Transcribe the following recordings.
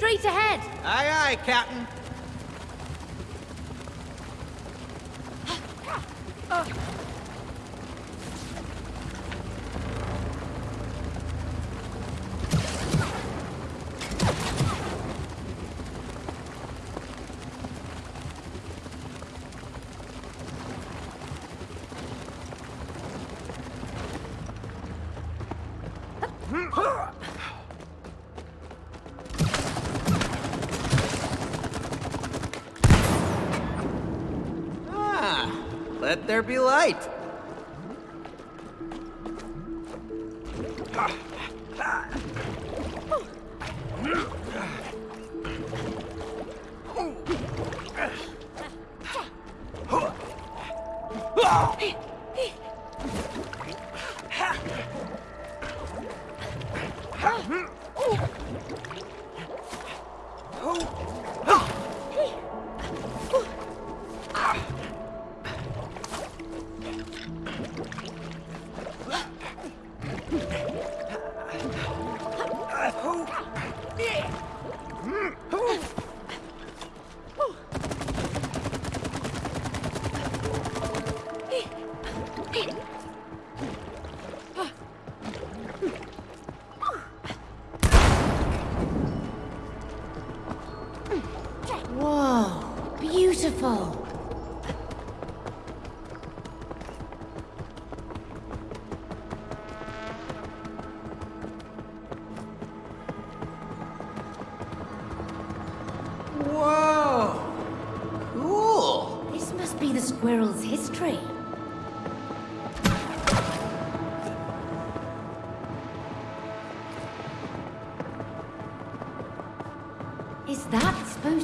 Straight ahead. Aye, aye, Captain. Ah, let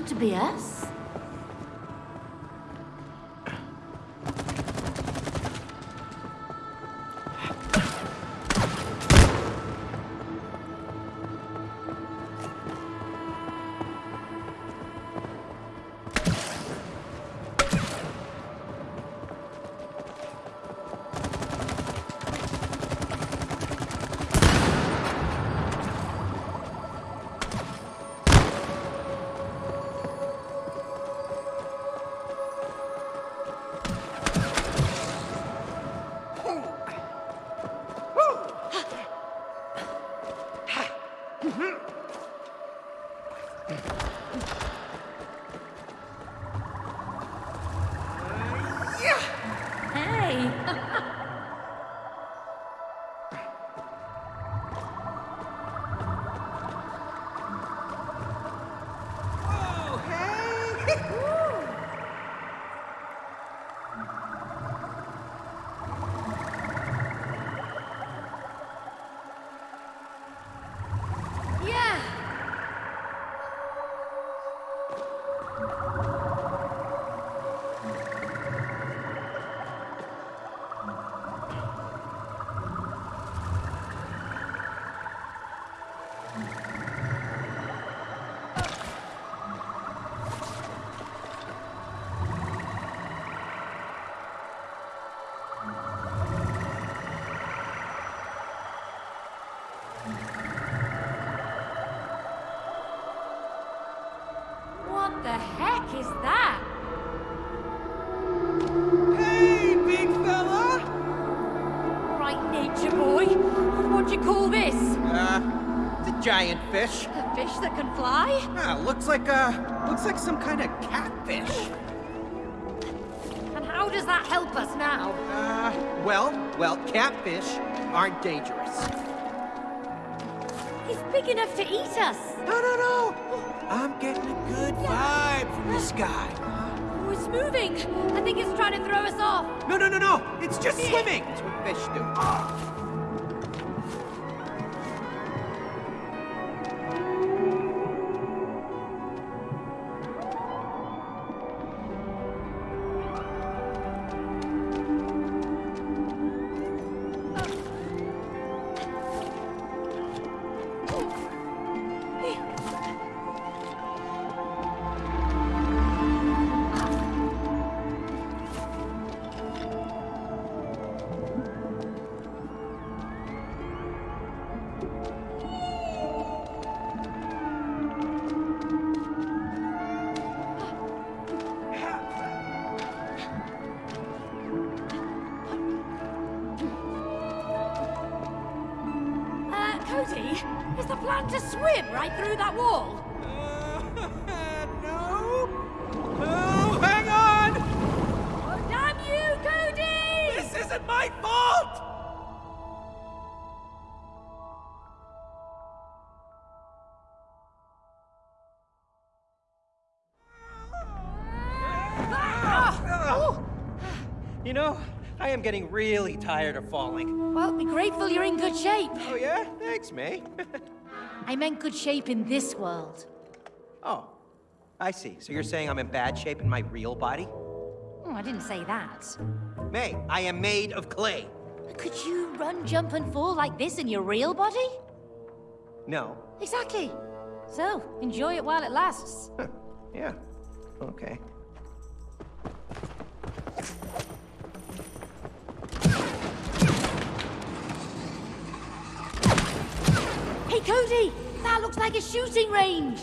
to be us? Giant fish. A fish that can fly? Ah, looks like, uh, looks like some kind of catfish. And how does that help us now? Uh, well, well, catfish aren't dangerous. He's big enough to eat us. No, no, no! I'm getting a good vibe from this guy. Oh, it's moving. I think it's trying to throw us off. No, no, no, no! It's just swimming! That's what fish do. That wall? Uh, no. No, hang on! Oh, damn you, Cody! This isn't my fault! You know, I am getting really tired of falling. Well, be grateful you're in good shape. Oh, yeah? Thanks, May. I meant good shape in this world. oh, I see. So you're saying I'm in bad shape in my real body? Oh, I didn't say that. May, I am made of clay. Could you run, jump, and fall like this in your real body? No. Exactly. So, enjoy it while it lasts. Huh. Yeah. Okay. Hey, Cody! That looks like a shooting range!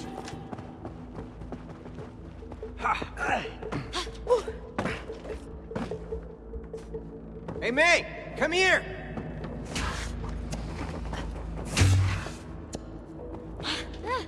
Hey, May! Come here! Ah.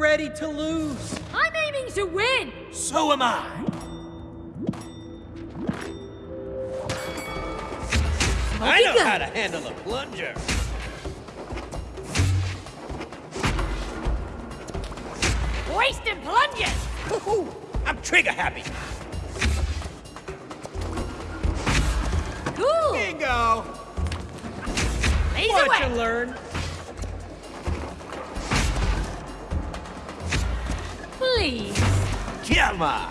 Ready to lose! I'm aiming to win! So am I! I know how to handle a plunger! Wasting plunges! I'm trigger happy! Cool! Bingo! Laser Watch and learn! Come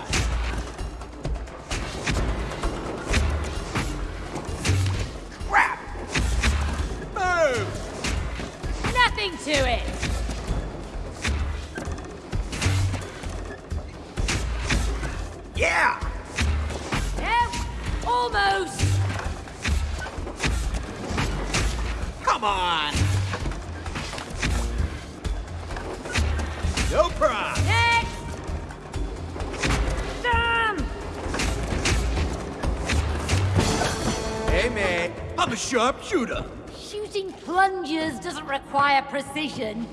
I'm a sharpshooter. Shooting plungers doesn't require precision.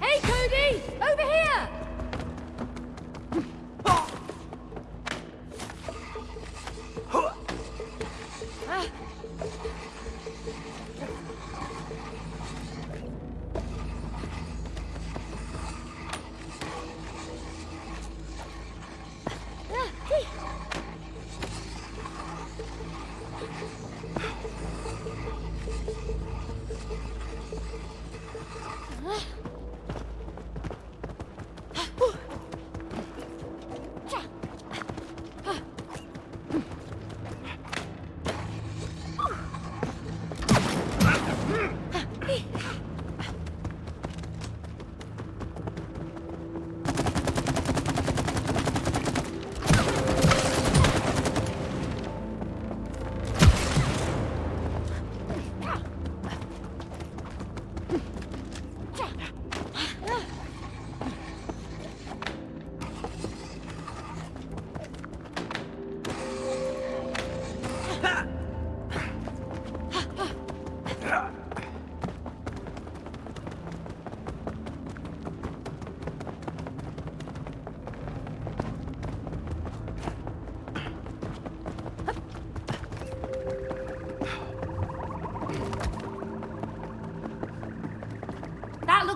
Hey, Cody! Over here!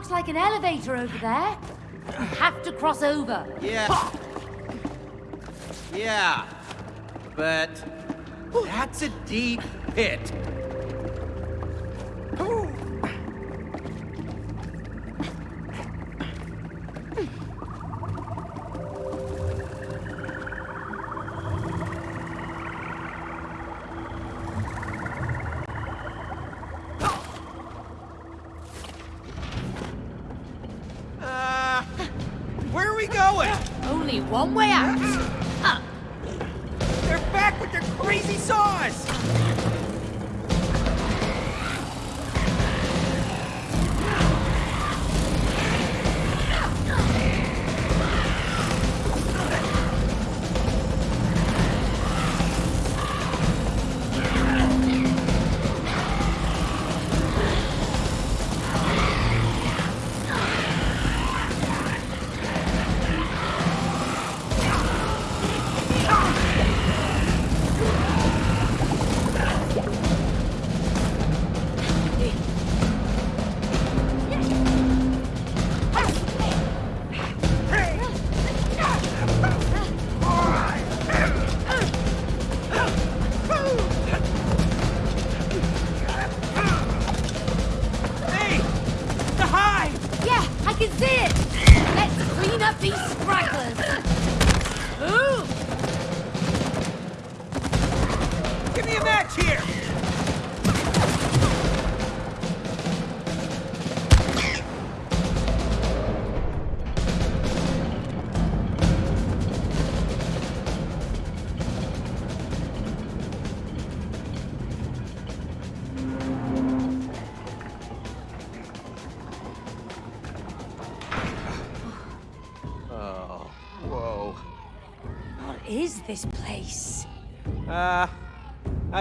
Looks like an elevator over there. We have to cross over. Yeah. Yeah. But that's a deep pit.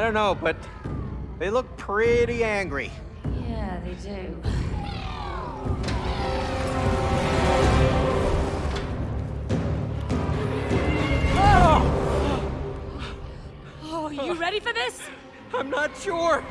Don't know, but they look pretty angry. Yeah, they do. Oh, oh you ready for this? I'm not sure.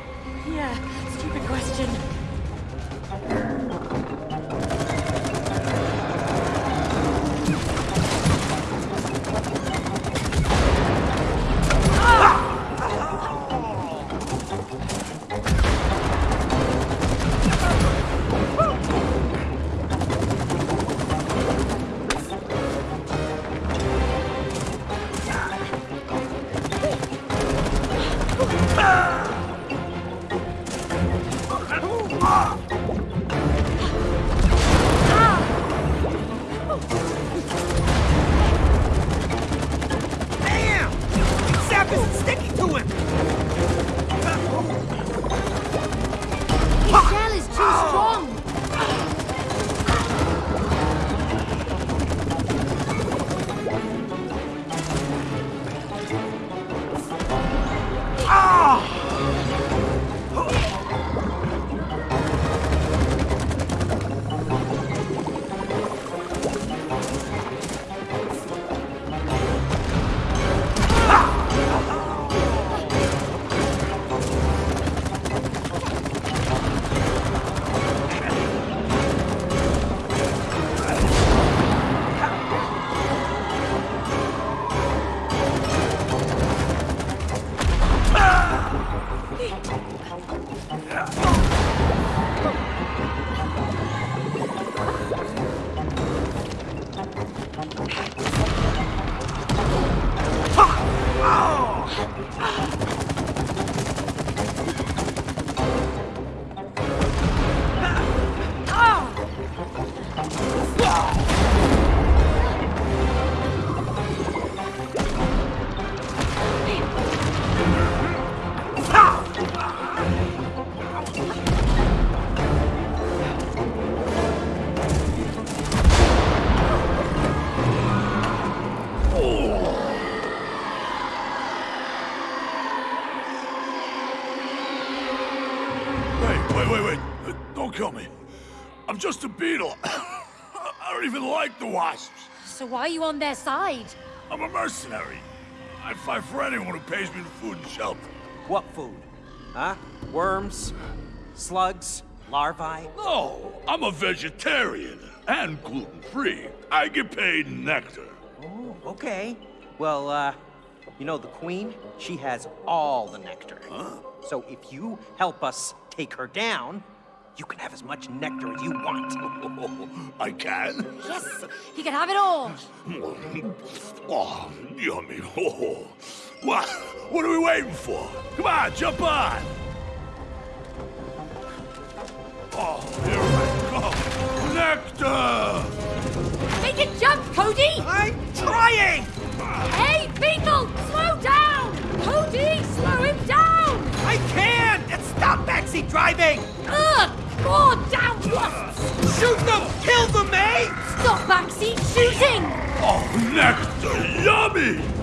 Beetle. I don't even like the wasps. So why are you on their side? I'm a mercenary. I fight for anyone who pays me the food and shelter. What food? Huh? Worms? Slugs? Larvae? No, I'm a vegetarian and gluten-free. I get paid nectar. Oh, okay. Well, uh, you know, the queen, she has all the nectar. Huh? So if you help us take her down, you can have as much nectar as you want. I can? Yes, he can have it all. Oh, yummy. Oh. What? What are we waiting for? Come on, jump on! Oh, here I come. Nectar! Make it jump, Cody! I'm trying! Hey, Beetle! Slow down! Cody, slow him down! I can't! And stop backseat driving! Ugh! More down wasps! Shoot them! Kill them, May! Stop backseat shooting! Oh, nectar, yummy!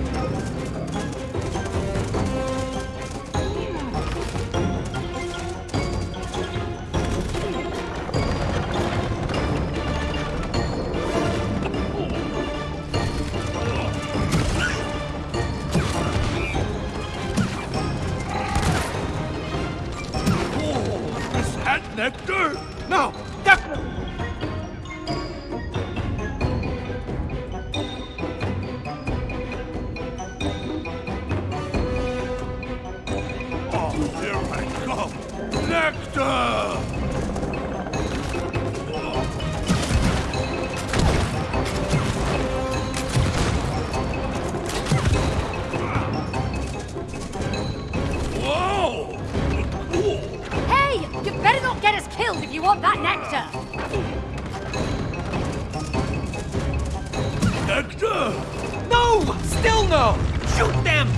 That nectar? No, you want that nectar! Nectar! No! Still no! Shoot them!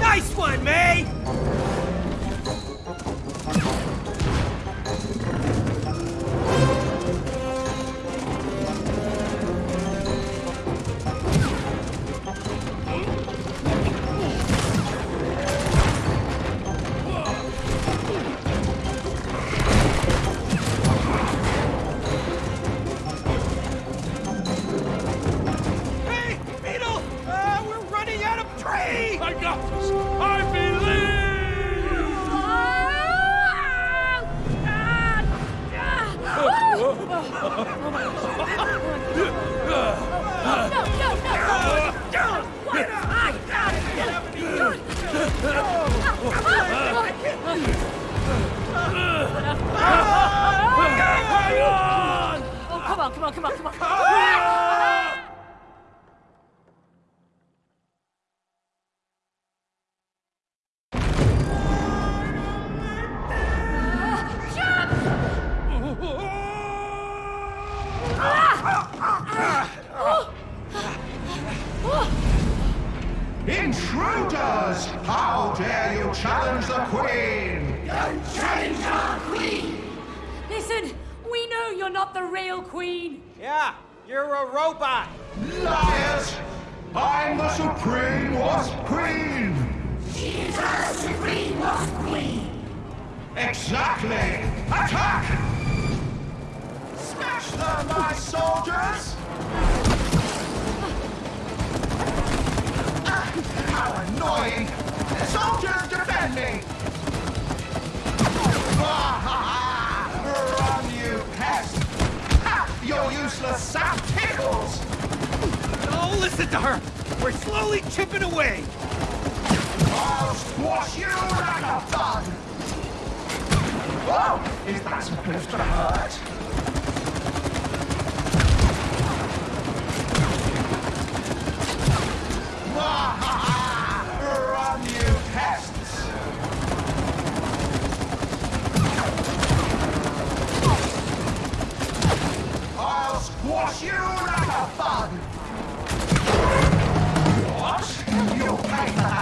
Nice one, May! Intruders! How dare you challenge the Queen? Don't challenge our Queen! Listen, we know you're not the real queen. Yeah, you're a robot. Liars! I'm the Supreme Wasp Queen! She's the Supreme Wasp Queen! Exactly! Attack! Smash them, my soldiers! How annoying! Soldiers, defend me! Ha, ha. Run, you pest! Ha! Your useless sap tickles! Oh, listen to her! We're slowly chipping away! I'll squash you like a bug! Oh, is that supposed to hurt? Run, you pests! Squash you like a bug! What? You'll pay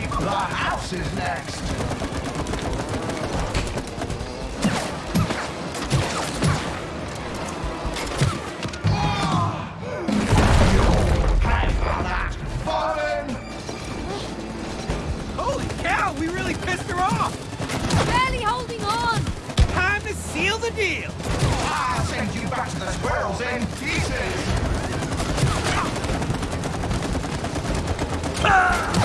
the house is next. Holy cow, we really pissed her off! Barely holding on! Time to seal the deal! I'll send you back to the squirrels in pieces! Ah!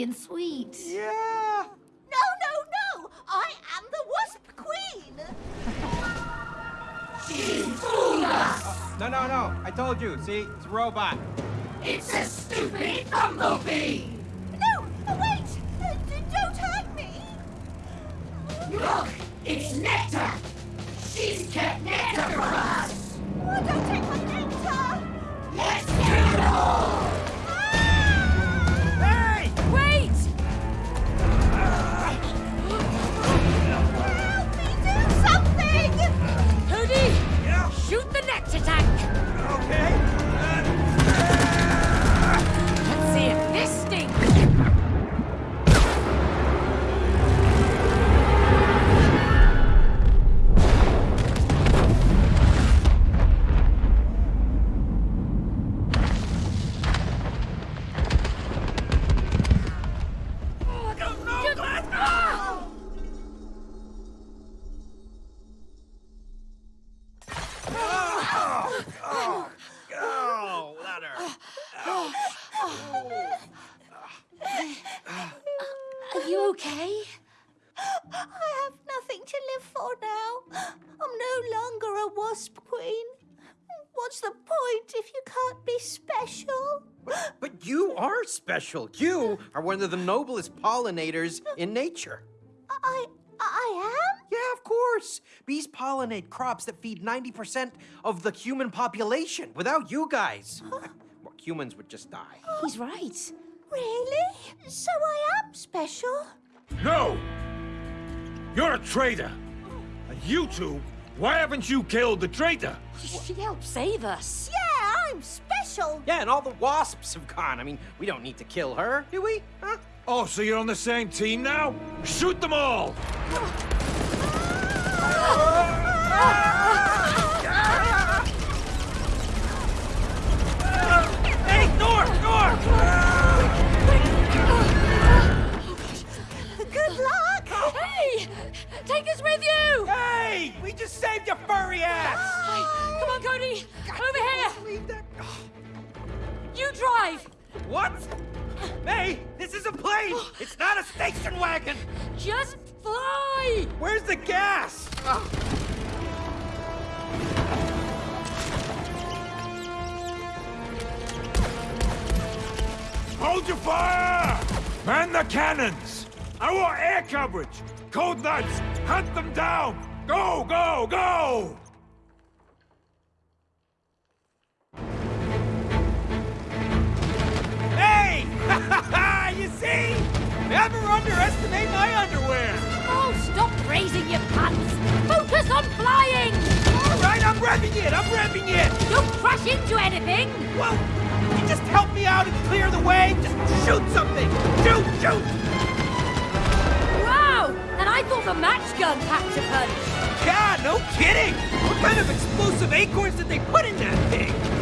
Furry and sweet. Yeah. No, no, no! I am the Wasp Queen! No, no, no. I told you. See, it's a robot. It's a stupid bumblebee! No, wait! Uh, don't hurt me! Look, it's Nectar! She's kept Nectar from us! Oh, don't take special. You are one of the noblest pollinators in nature. I. I am? Yeah, of course. Bees pollinate crops that feed 90% of the human population. Without you guys, well, humans would just die. He's right. Really? So I am special? No! You're a traitor! And you two, why haven't you killed the traitor? She helped save us. Yeah, I'm special. Yeah, and all the wasps have gone. I mean, we don't need to kill her, do we? Huh? Oh, so you're on the same team now? Shoot them all! Hey, Nor! Nor! Take us with you! Hey! We just saved your furry ass! Come on, Cody! Over here! Leave that. You drive! What? May, this is a plane! It's not a station wagon! Just fly! Where's the gas? Hold your fire! Man the cannons! I want air coverage! Cold Knights, hunt them down! Go, go, go! Hey! you see? Never underestimate my underwear! Oh, stop raising your pants! Focus on flying! All right, I'm revving it! I'm revving it! Don't crash into anything! Well, you just help me out and clear the way? Just shoot something! Shoot, shoot! I thought the match gun packed a punch! God, no kidding! What kind of explosive acorns did they put in that thing?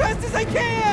fast as I can!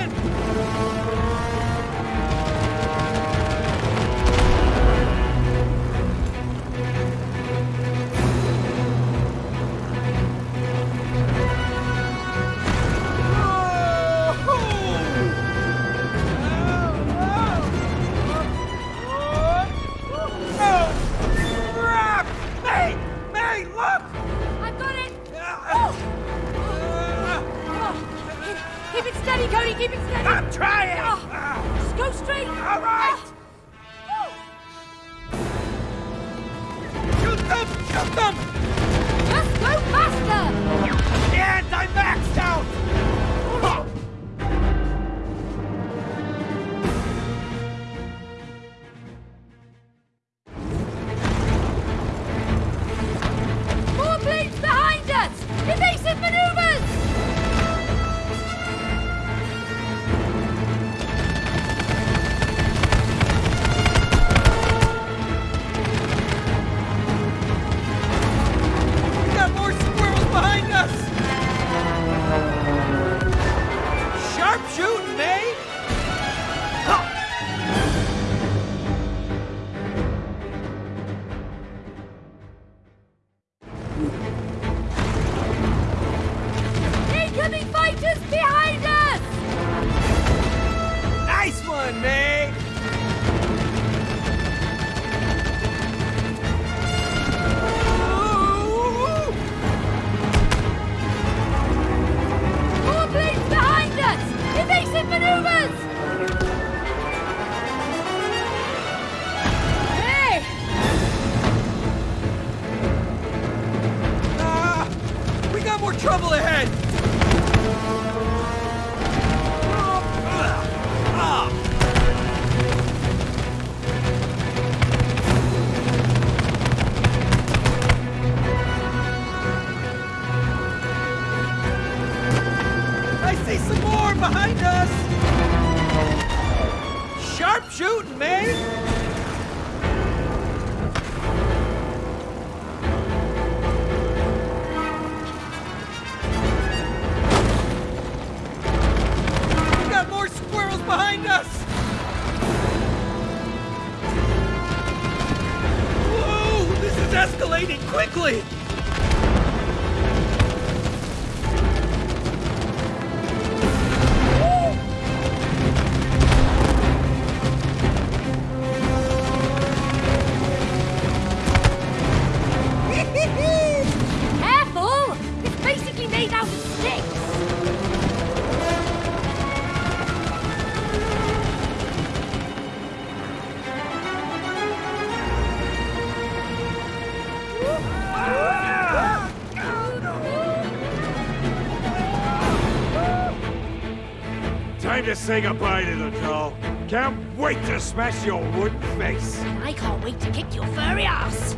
to say goodbye to the doll. Can't wait to smash your wooden face. I can't wait to kick your furry ass.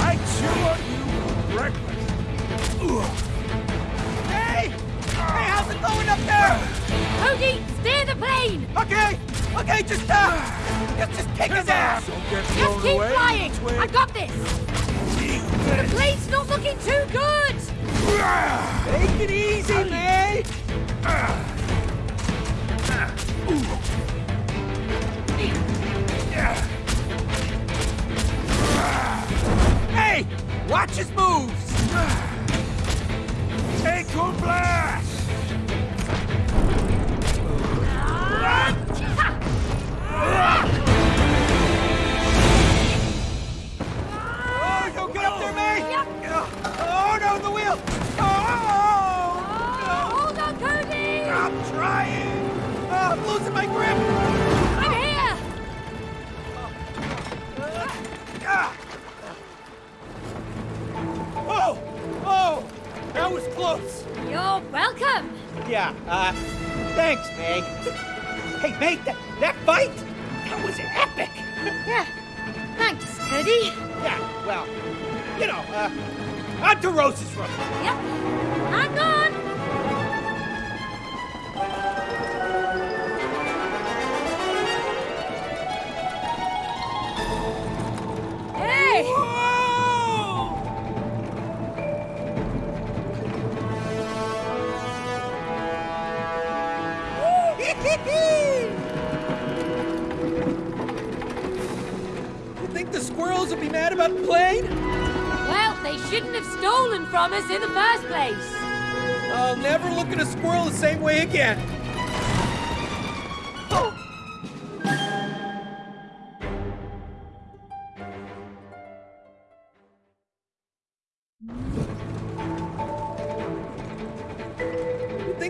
I chew on you for breakfast. Ugh. Hey! Hey, how's it going up there? Cody, steer the plane! Okay! Okay, just, uh, just, just kick his ass! Just keep away, flying! I got this! The plane's not looking too good! Take it easy, man! Hey! Watch his move!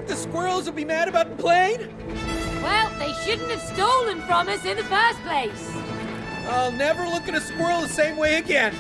Think the squirrels will be mad about the plane? Well, they shouldn't have stolen from us in the first place. I'll never look at a squirrel the same way again.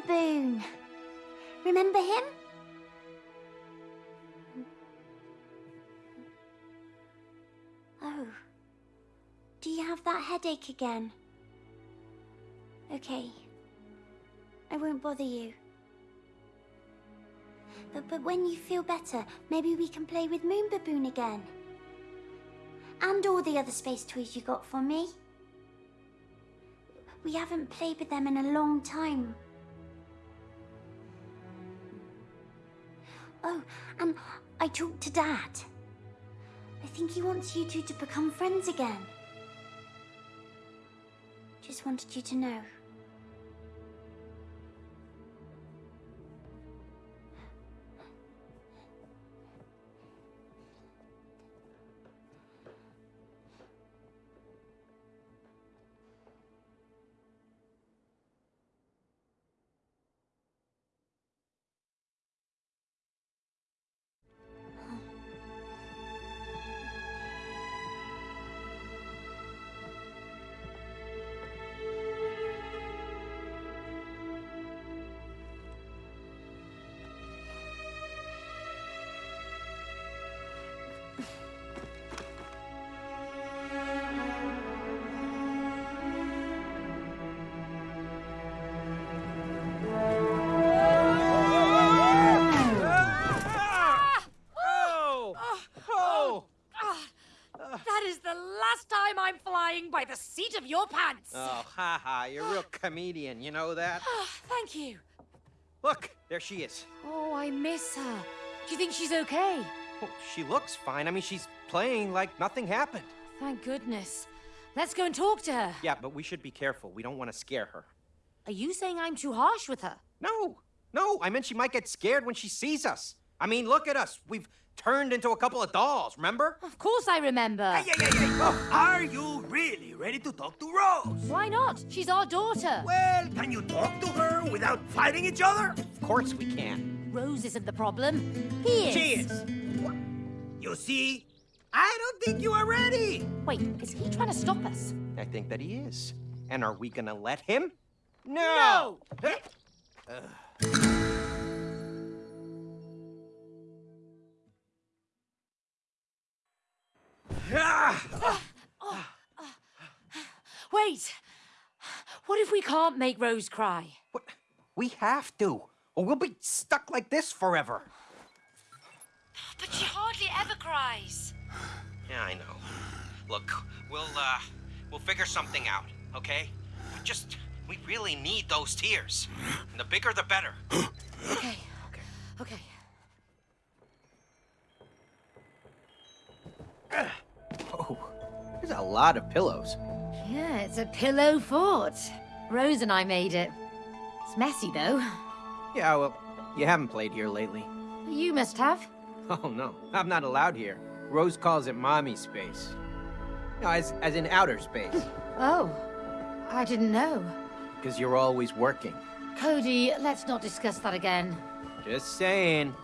Baboon. Remember him? Oh. Do you have that headache again? Okay. I won't bother you. But, but when you feel better, maybe we can play with Moon Baboon again. And all the other space toys you got for me. We haven't played with them in a long time. Oh, and I talked to Dad. I think he wants you two to become friends again. Just wanted you to know. Comedian, you know that? Ah, Thank you. Look, there she is. Oh, I miss her. Do you think she's okay? Oh, she looks fine. I mean, she's playing like nothing happened. Thank goodness. Let's go and talk to her. Yeah, but we should be careful. We don't want to scare her. Are you saying I'm too harsh with her? No, no, I meant she might get scared when she sees us. I mean, look at us. We've turned into a couple of dolls, remember? Of course I remember. Hey, hey, hey, hey. Oh, are you really ready to talk to Rose? Why not? She's our daughter. Well, can you talk to her without fighting each other? Of course we can. Rose isn't the problem. He is. She is. You see, I don't think you are ready. Wait, is he trying to stop us? I think that he is. And are we gonna let him? No! Wait. What if we can't make Rose cry? What? We have to, or we'll be stuck like this forever. But she hardly ever cries. Yeah, I know. Look, we'll, uh, we'll figure something out, okay? We just, we really need those tears. And the bigger, the better. Okay. Okay. Okay. Oh, there's a lot of pillows. Yeah, it's a pillow fort. Rose and I made it. It's messy, though. Yeah, well, you haven't played here lately. You must have. Oh, no, I'm not allowed here. Rose calls it mommy space. No, as, as in outer space. Oh, I didn't know. Because you're always working. Cody, let's not discuss that again. Just saying.